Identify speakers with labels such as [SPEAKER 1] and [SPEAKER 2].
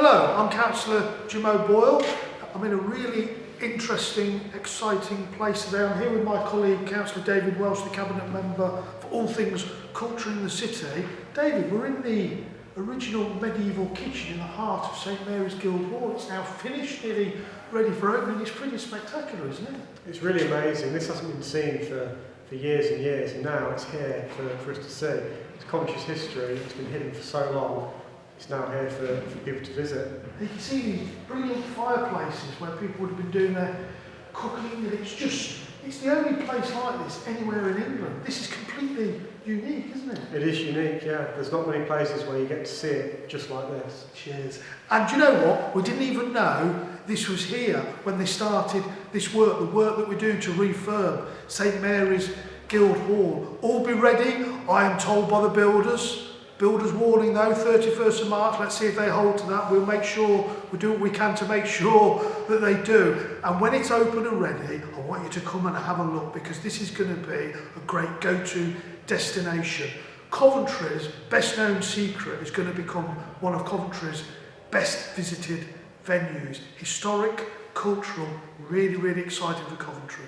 [SPEAKER 1] Hello, I'm Councillor Jim O'Boyle. I'm in a really interesting, exciting place today. I'm here with my colleague, Councillor David Welsh, the Cabinet Member for all things culture in the city. David, we're in the original medieval kitchen in the heart of St Mary's Guildhall. It's now finished, nearly ready for opening. It's pretty spectacular, isn't it?
[SPEAKER 2] It's really amazing. This hasn't been seen for, for years and years, and now it's here for, for us to see. It's conscious history. It's been hidden for so long. It's now here for, for people to visit.
[SPEAKER 1] You can see these brilliant fireplaces where people would have been doing their cooking, and it's just, it's the only place like this anywhere in England. This is completely unique, isn't it?
[SPEAKER 2] It is unique, yeah. There's not many places where you get to see it just like this.
[SPEAKER 1] Cheers. And do you know what? We didn't even know this was here when they started this work, the work that we're doing to refurb St Mary's Guildhall. All be ready, I am told by the builders. Builders warning though, 31st of March, let's see if they hold to that. We'll make sure, we do what we can to make sure that they do. And when it's open and ready, I want you to come and have a look because this is going to be a great go-to destination. Coventry's best known secret is going to become one of Coventry's best visited venues. Historic, cultural, really, really exciting for Coventry.